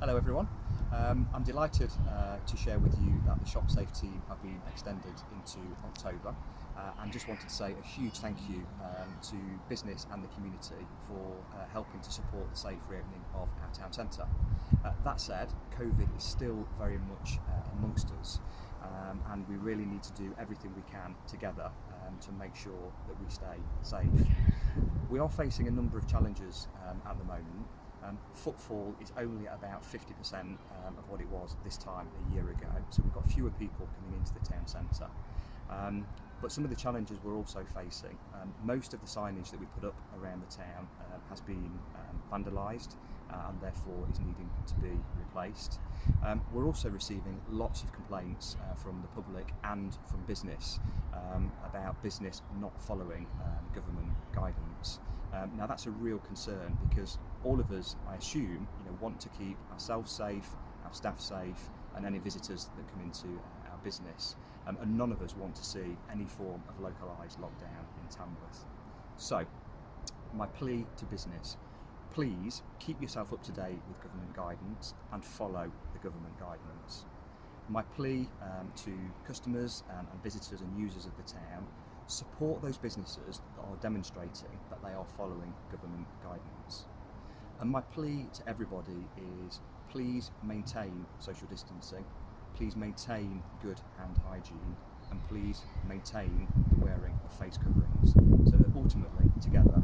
Hello everyone. Um, I'm delighted uh, to share with you that the Shop Safe team have been extended into October uh, and just wanted to say a huge thank you um, to business and the community for uh, helping to support the safe reopening of our town centre. Uh, that said, COVID is still very much uh, amongst us um, and we really need to do everything we can together um, to make sure that we stay safe. We are facing a number of challenges um, at the moment um, footfall is only about 50% um, of what it was this time a year ago, so we've got fewer people coming into the town centre. Um, but some of the challenges we're also facing, um, most of the signage that we put up around the town uh, has been um, vandalised uh, and therefore is needing to be replaced. Um, we're also receiving lots of complaints uh, from the public and from business um, about business not following um, government guidance. Now that's a real concern because all of us, I assume, you know, want to keep ourselves safe, our staff safe, and any visitors that come into our business. Um, and none of us want to see any form of localised lockdown in Tamworth. So, my plea to business, please keep yourself up to date with government guidance and follow the government guidance. My plea um, to customers and, and visitors and users of the town support those businesses that are demonstrating that they are following government guidance. And my plea to everybody is please maintain social distancing, please maintain good hand hygiene, and please maintain the wearing of face coverings so that ultimately together